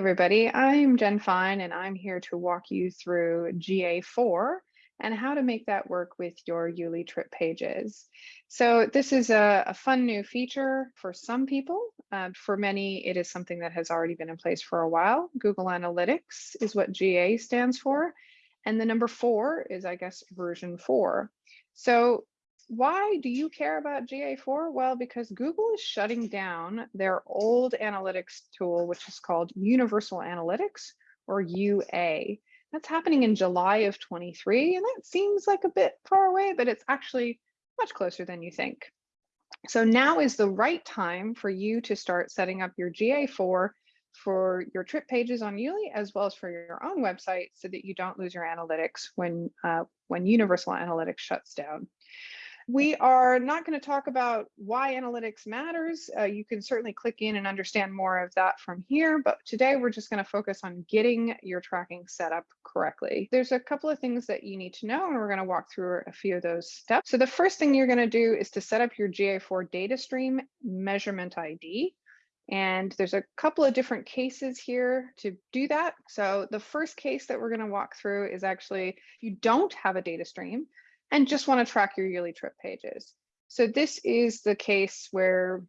everybody, I'm Jen Fine and I'm here to walk you through GA4 and how to make that work with your Yuli trip pages. So this is a, a fun new feature for some people. Uh, for many, it is something that has already been in place for a while. Google Analytics is what GA stands for. And the number four is, I guess, version four. So why do you care about GA4? Well, because Google is shutting down their old analytics tool, which is called Universal Analytics or UA. That's happening in July of 23, and that seems like a bit far away, but it's actually much closer than you think. So now is the right time for you to start setting up your GA4 for your trip pages on Yuli, as well as for your own website so that you don't lose your analytics when, uh, when Universal Analytics shuts down. We are not going to talk about why analytics matters. Uh, you can certainly click in and understand more of that from here, but today we're just going to focus on getting your tracking set up correctly. There's a couple of things that you need to know, and we're going to walk through a few of those steps. So the first thing you're going to do is to set up your GA4 data stream measurement ID. And there's a couple of different cases here to do that. So the first case that we're going to walk through is actually if you don't have a data stream, and just want to track your Yuli trip pages. So this is the case where,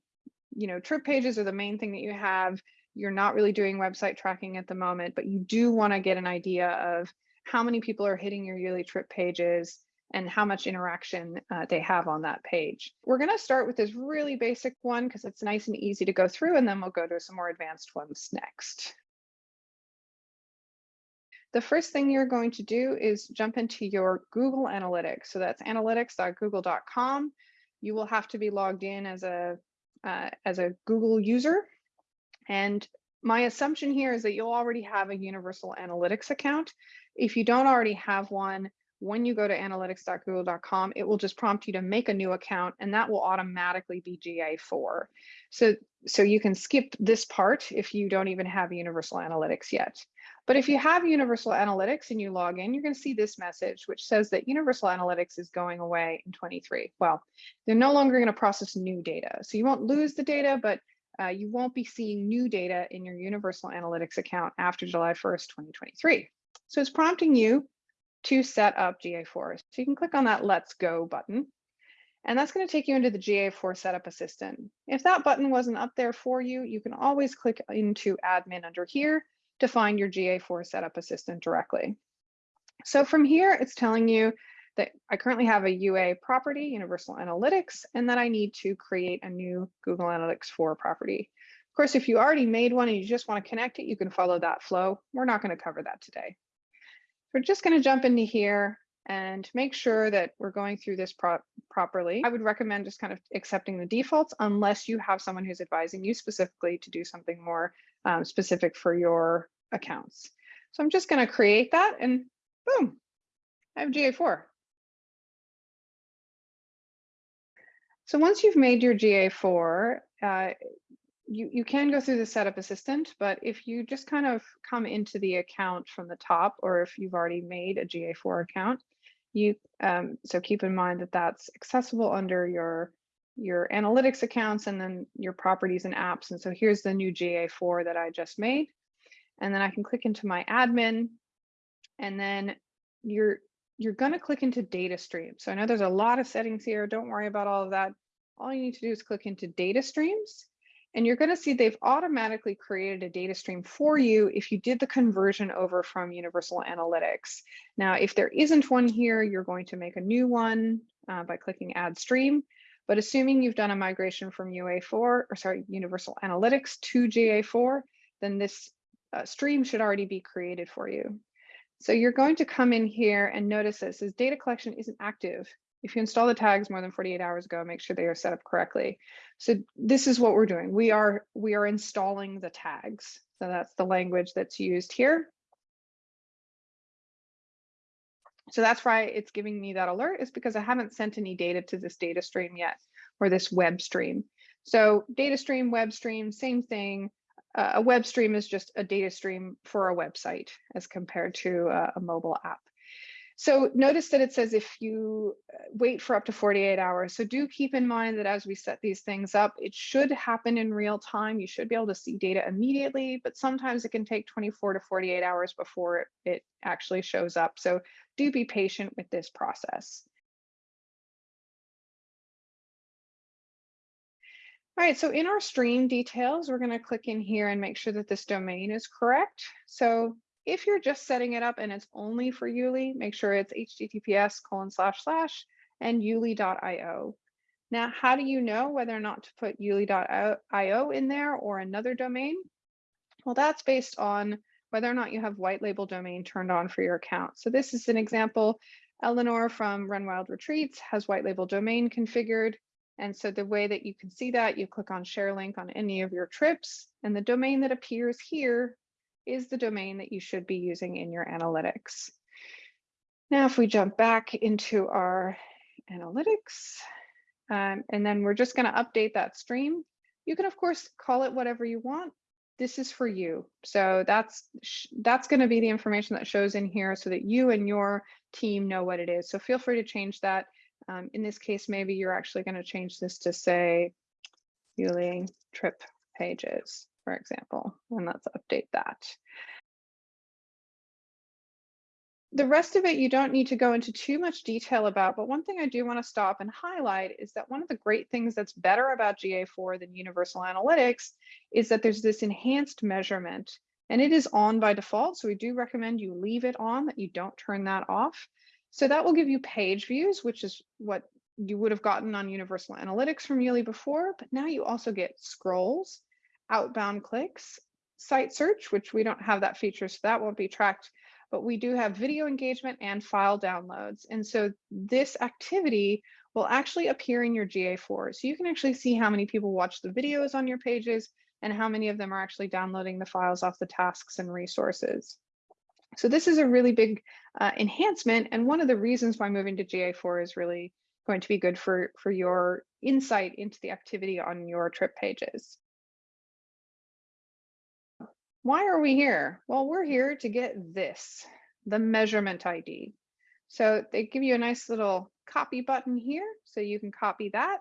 you know, trip pages are the main thing that you have. You're not really doing website tracking at the moment, but you do want to get an idea of how many people are hitting your Yuli trip pages and how much interaction uh, they have on that page. We're going to start with this really basic one because it's nice and easy to go through, and then we'll go to some more advanced ones next. The first thing you're going to do is jump into your Google Analytics. So that's analytics.google.com. You will have to be logged in as a uh, as a Google user. And my assumption here is that you'll already have a Universal Analytics account. If you don't already have one, when you go to analytics.google.com, it will just prompt you to make a new account and that will automatically be GA4. So, so you can skip this part if you don't even have Universal Analytics yet. But if you have Universal Analytics and you log in, you're going to see this message, which says that Universal Analytics is going away in 23. Well, they're no longer going to process new data. So you won't lose the data, but uh, you won't be seeing new data in your Universal Analytics account after July 1st, 2023. So it's prompting you to set up GA4. So you can click on that Let's Go button. And that's going to take you into the GA4 Setup Assistant. If that button wasn't up there for you, you can always click into Admin under here to find your GA4 Setup Assistant directly. So from here, it's telling you that I currently have a UA property, Universal Analytics, and that I need to create a new Google Analytics 4 property. Of course, if you already made one and you just want to connect it, you can follow that flow. We're not going to cover that today. We're just going to jump into here and make sure that we're going through this pro properly. I would recommend just kind of accepting the defaults unless you have someone who's advising you specifically to do something more um, specific for your accounts. So I'm just going to create that and boom, I have GA4. So once you've made your GA4, uh, you, you can go through the setup assistant, but if you just kind of come into the account from the top, or if you've already made a GA4 account, you um, so keep in mind that that's accessible under your your analytics accounts and then your properties and apps. And so here's the new GA4 that I just made. And then I can click into my admin and then you're you're going to click into data stream. So I know there's a lot of settings here. Don't worry about all of that. All you need to do is click into data streams and you're going to see they've automatically created a data stream for you if you did the conversion over from Universal Analytics. Now, if there isn't one here, you're going to make a new one uh, by clicking Add Stream. But assuming you've done a migration from UA4, or sorry, Universal Analytics to GA4, then this uh, stream should already be created for you. So you're going to come in here and notice this says data collection isn't active. If you install the tags more than 48 hours ago, make sure they are set up correctly. So this is what we're doing. We are we are installing the tags. So that's the language that's used here. So that's why it's giving me that alert is because I haven't sent any data to this data stream yet or this web stream. So data stream, web stream, same thing. Uh, a web stream is just a data stream for a website as compared to a, a mobile app. So notice that it says if you uh, wait for up to 48 hours. So do keep in mind that as we set these things up, it should happen in real time. You should be able to see data immediately, but sometimes it can take 24 to 48 hours before it actually shows up. So do be patient with this process. All right, so in our stream details, we're going to click in here and make sure that this domain is correct. So if you're just setting it up and it's only for Yuli, make sure it's https colon slash slash and yuli.io. Now, how do you know whether or not to put yuli.io in there or another domain? Well, that's based on whether or not you have white label domain turned on for your account. So this is an example. Eleanor from Run Wild Retreats has white label domain configured. And so the way that you can see that, you click on share link on any of your trips and the domain that appears here is the domain that you should be using in your analytics. Now, if we jump back into our analytics, um, and then we're just going to update that stream, you can, of course, call it whatever you want. This is for you. So that's that's going to be the information that shows in here so that you and your team know what it is. So feel free to change that. Um, in this case, maybe you're actually going to change this to say Yuli trip pages for example, and let's update that. The rest of it you don't need to go into too much detail about, but one thing I do want to stop and highlight is that one of the great things that's better about GA4 than Universal Analytics is that there's this enhanced measurement and it is on by default. So we do recommend you leave it on, that you don't turn that off. So that will give you page views, which is what you would have gotten on Universal Analytics from Yuli before, but now you also get scrolls outbound clicks, site search, which we don't have that feature, so that won't be tracked, but we do have video engagement and file downloads. And so this activity will actually appear in your GA4. So you can actually see how many people watch the videos on your pages and how many of them are actually downloading the files off the tasks and resources. So this is a really big uh, enhancement. And one of the reasons why moving to GA4 is really going to be good for, for your insight into the activity on your trip pages. Why are we here? Well, we're here to get this, the measurement ID. So they give you a nice little copy button here. So you can copy that.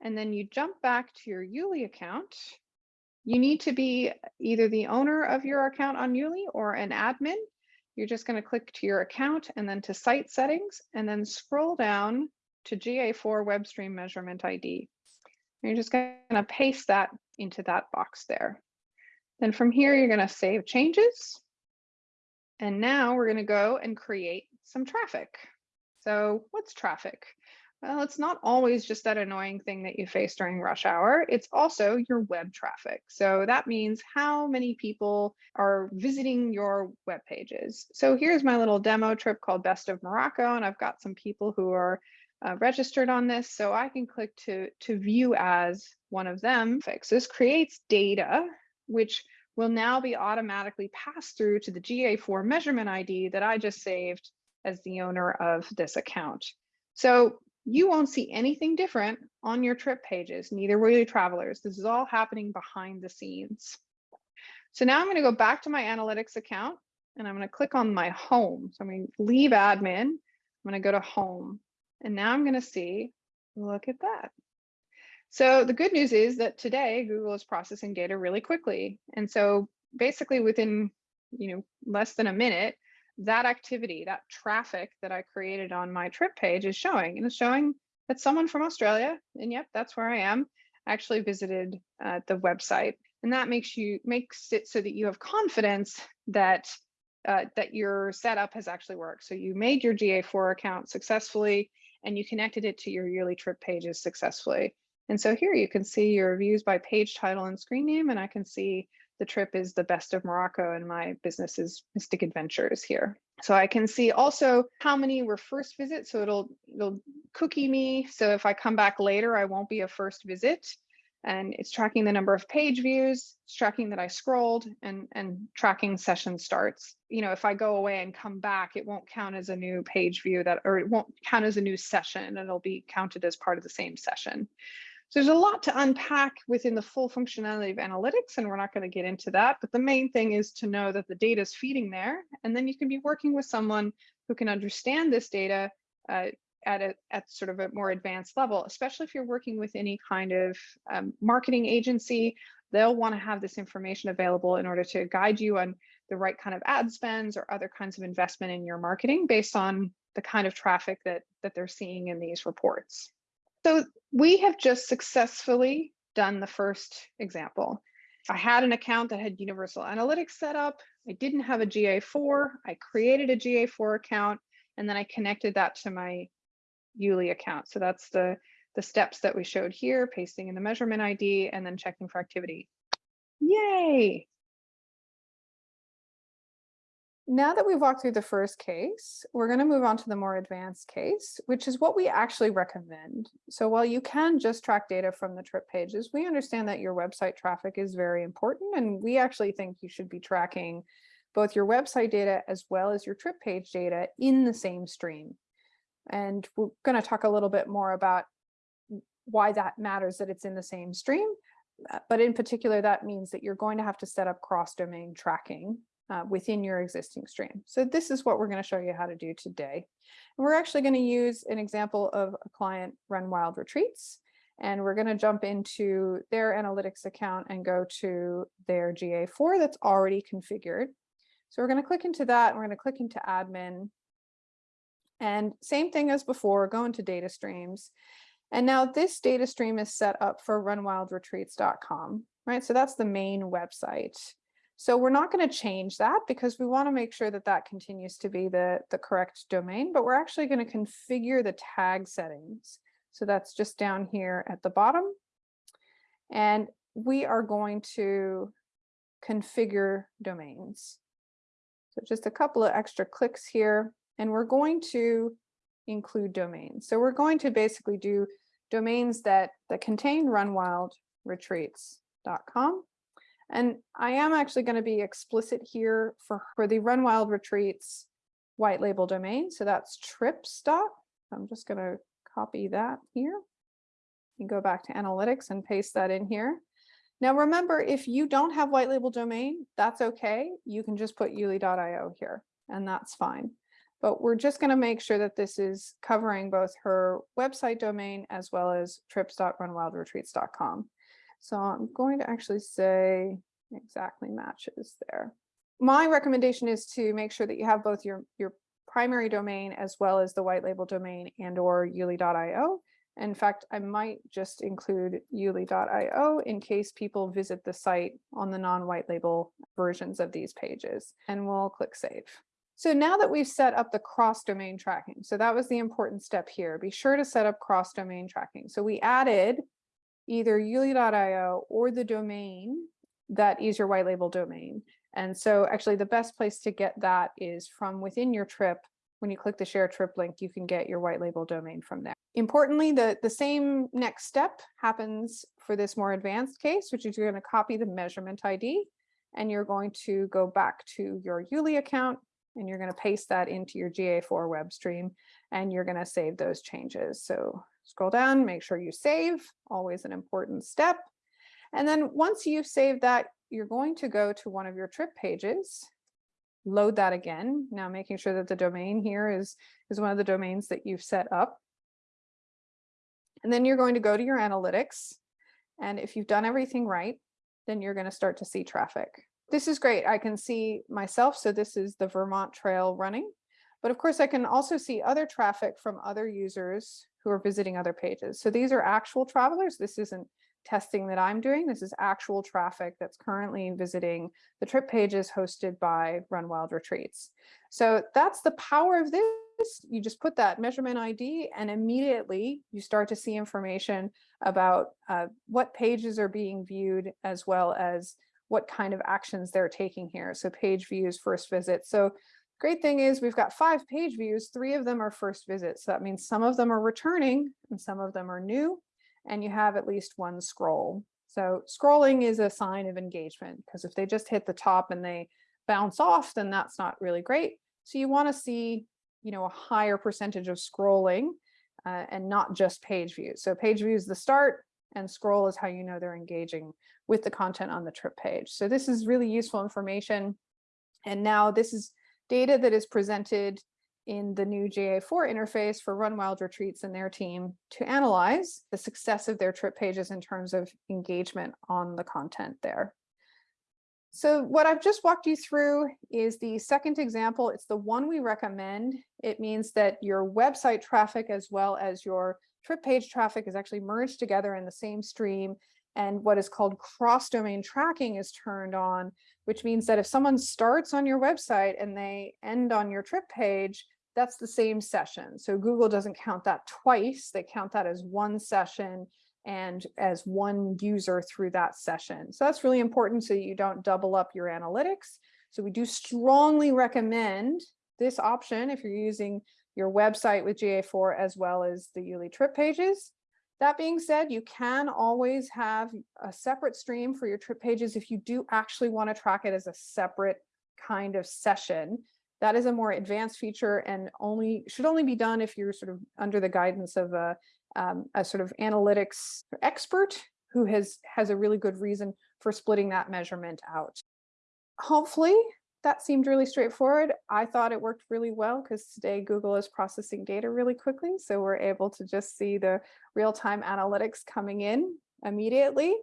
And then you jump back to your Yuli account. You need to be either the owner of your account on Yuli or an admin. You're just going to click to your account and then to site settings and then scroll down to GA4 WebStream measurement ID. You're just going to paste that into that box there. Then from here, you're going to save changes. And now we're going to go and create some traffic. So what's traffic? Well, it's not always just that annoying thing that you face during rush hour. It's also your web traffic. So that means how many people are visiting your web pages. So here's my little demo trip called Best of Morocco, and I've got some people who are uh, registered on this. So I can click to, to view as one of them. Fix this creates data which will now be automatically passed through to the GA4 measurement ID that I just saved as the owner of this account. So you won't see anything different on your trip pages, neither will your travelers. This is all happening behind the scenes. So now I'm going to go back to my analytics account and I'm going to click on my home. So I'm to leave admin. I'm going to go to home. And now I'm going to see, look at that. So the good news is that today Google is processing data really quickly. And so basically within you know, less than a minute, that activity, that traffic that I created on my trip page is showing. And it's showing that someone from Australia, and yep, that's where I am, actually visited uh, the website. And that makes you makes it so that you have confidence that uh, that your setup has actually worked. So you made your GA4 account successfully and you connected it to your Yuli trip pages successfully. And so here you can see your views by page title and screen name, and I can see the trip is the best of Morocco and my business is Mystic Adventures here. So I can see also how many were first visits. So it'll, it'll cookie me. So if I come back later, I won't be a first visit. And it's tracking the number of page views, it's tracking that I scrolled and, and tracking session starts. You know, if I go away and come back, it won't count as a new page view that, or it won't count as a new session. It'll be counted as part of the same session. So there's a lot to unpack within the full functionality of analytics, and we're not going to get into that. But the main thing is to know that the data is feeding there, and then you can be working with someone who can understand this data uh, at a at sort of a more advanced level, especially if you're working with any kind of um, marketing agency. They'll want to have this information available in order to guide you on the right kind of ad spends or other kinds of investment in your marketing based on the kind of traffic that that they're seeing in these reports. So we have just successfully done the first example. I had an account that had Universal Analytics set up. I didn't have a GA4. I created a GA4 account and then I connected that to my Yuli account. So that's the, the steps that we showed here, pasting in the measurement ID and then checking for activity. Yay! Now that we've walked through the first case, we're going to move on to the more advanced case, which is what we actually recommend. So while you can just track data from the trip pages, we understand that your website traffic is very important, and we actually think you should be tracking both your website data as well as your trip page data in the same stream. And we're going to talk a little bit more about why that matters that it's in the same stream. Uh, but in particular, that means that you're going to have to set up cross-domain tracking uh, within your existing stream. So this is what we're going to show you how to do today. We're actually going to use an example of a client run wild retreats. And we're going to jump into their analytics account and go to their GA4 that's already configured. So we're going to click into that. We're going to click into admin. And same thing as before, go into data streams. And now this data stream is set up for runwildretreats.com, right? So that's the main website. So we're not going to change that because we want to make sure that that continues to be the, the correct domain, but we're actually going to configure the tag settings. So that's just down here at the bottom. And we are going to configure domains. So just a couple of extra clicks here, and we're going to include domains. So we're going to basically do domains that, that contain runwildretreats.com and I am actually going to be explicit here for, for the Run Wild Retreats white label domain. So that's trips dot. I'm just going to copy that here and go back to analytics and paste that in here. Now remember, if you don't have white label domain, that's okay. You can just put yuli.io here and that's fine. But we're just going to make sure that this is covering both her website domain as well as trips.runwildretreats.com. So I'm going to actually say exactly matches there. My recommendation is to make sure that you have both your, your primary domain as well as the white label domain and or yuli.io. In fact, I might just include yuli.io in case people visit the site on the non-white label versions of these pages and we'll click save. So now that we've set up the cross-domain tracking, so that was the important step here, be sure to set up cross-domain tracking. So we added either yuli.io or the domain that is your white label domain. And so actually the best place to get that is from within your trip. When you click the share trip link, you can get your white label domain from there. Importantly, the, the same next step happens for this more advanced case, which is you're going to copy the measurement ID and you're going to go back to your Yuli account and you're going to paste that into your GA4 web stream and you're going to save those changes. So Scroll down, make sure you save, always an important step. And then once you've saved that, you're going to go to one of your trip pages, load that again. Now making sure that the domain here is, is one of the domains that you've set up. And then you're going to go to your analytics. And if you've done everything right, then you're going to start to see traffic. This is great. I can see myself. So this is the Vermont Trail running. But of course, I can also see other traffic from other users who are visiting other pages. So these are actual travelers. This isn't testing that I'm doing. This is actual traffic that's currently visiting the trip pages hosted by Run Wild Retreats. So that's the power of this. You just put that measurement ID and immediately you start to see information about uh, what pages are being viewed as well as what kind of actions they're taking here. So page views, first visit. So Great thing is we've got five page views, three of them are first visits. So that means some of them are returning and some of them are new, and you have at least one scroll. So scrolling is a sign of engagement because if they just hit the top and they bounce off, then that's not really great. So you want to see, you know, a higher percentage of scrolling uh, and not just page views. So page views the start and scroll is how you know they're engaging with the content on the trip page. So this is really useful information. And now this is data that is presented in the new GA4 interface for Run Wild Retreats and their team to analyze the success of their trip pages in terms of engagement on the content there. So what I've just walked you through is the second example. It's the one we recommend. It means that your website traffic as well as your trip page traffic is actually merged together in the same stream. And what is called cross-domain tracking is turned on, which means that if someone starts on your website and they end on your trip page, that's the same session. So Google doesn't count that twice. They count that as one session and as one user through that session. So that's really important so you don't double up your analytics. So we do strongly recommend this option if you're using your website with GA4 as well as the Yuli trip pages. That being said, you can always have a separate stream for your trip pages if you do actually want to track it as a separate kind of session. That is a more advanced feature and only should only be done if you're sort of under the guidance of a, um, a sort of analytics expert who has has a really good reason for splitting that measurement out. Hopefully that seemed really straightforward. I thought it worked really well because today Google is processing data really quickly. So we're able to just see the real-time analytics coming in immediately.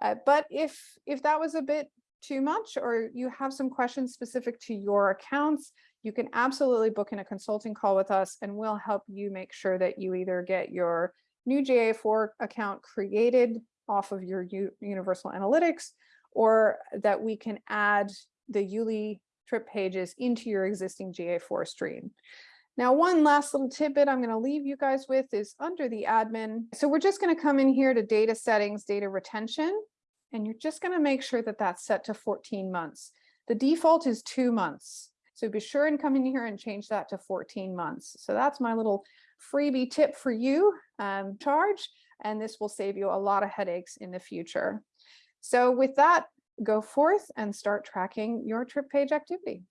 Uh, but if if that was a bit too much or you have some questions specific to your accounts, you can absolutely book in a consulting call with us and we'll help you make sure that you either get your new GA4 account created off of your U Universal Analytics or that we can add the Yuli trip pages into your existing GA4 stream. Now, one last little tidbit I'm going to leave you guys with is under the admin. So we're just going to come in here to data settings, data retention, and you're just going to make sure that that's set to 14 months. The default is two months. So be sure and come in here and change that to 14 months. So that's my little freebie tip for you, um, charge, and this will save you a lot of headaches in the future. So with that, go forth and start tracking your trip page activity.